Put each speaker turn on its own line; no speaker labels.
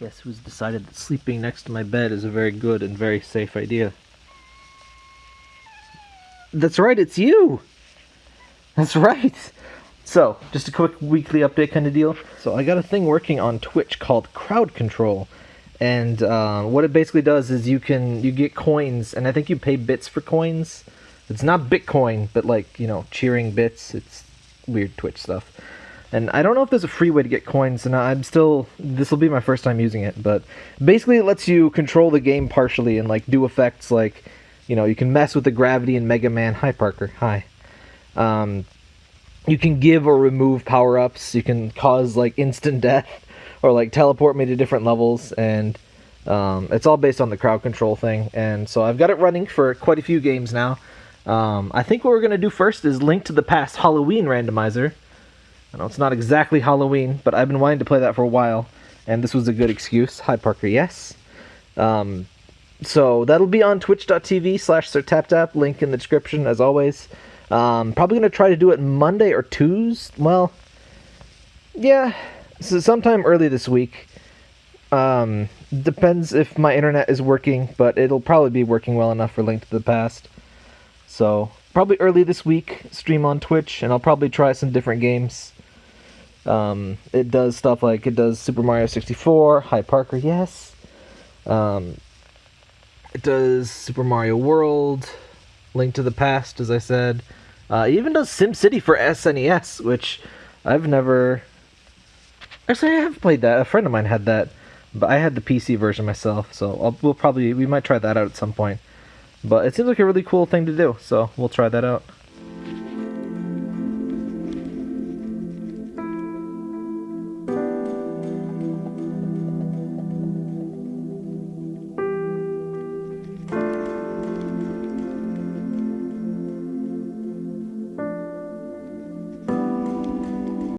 Guess who's decided that sleeping next to my bed is a very good and very safe idea? That's right, it's you! That's right! So, just a quick weekly update kind of deal. So, I got a thing working on Twitch called Crowd Control. And uh, what it basically does is you can you get coins, and I think you pay bits for coins. It's not Bitcoin, but like you know, cheering bits. It's weird Twitch stuff. And I don't know if there's a free way to get coins, and I'm still. This will be my first time using it, but basically it lets you control the game partially and like do effects like, you know, you can mess with the gravity in Mega Man. Hi Parker. Hi. Um, you can give or remove power ups. You can cause like instant death or like teleport me to different levels, and um, it's all based on the crowd control thing. And so I've got it running for quite a few games now. Um, I think what we're gonna do first is Link to the Past Halloween randomizer. I know it's not exactly Halloween, but I've been wanting to play that for a while, and this was a good excuse. Hi, Parker. Yes. Um, so that'll be on twitch.tv slash sirtaptap, link in the description, as always. Um, probably going to try to do it Monday or Tuesday. Well, yeah, so sometime early this week. Um, depends if my internet is working, but it'll probably be working well enough for Link to the Past. So, probably early this week, stream on Twitch, and I'll probably try some different games. Um, it does stuff like it does Super Mario 64, Hi Parker, yes. Um, it does Super Mario World, Link to the Past, as I said. Uh, it even does SimCity for SNES, which I've never. Actually, I have played that. A friend of mine had that, but I had the PC version myself, so I'll, we'll probably we might try that out at some point. But it seems like a really cool thing to do, so we'll try that out.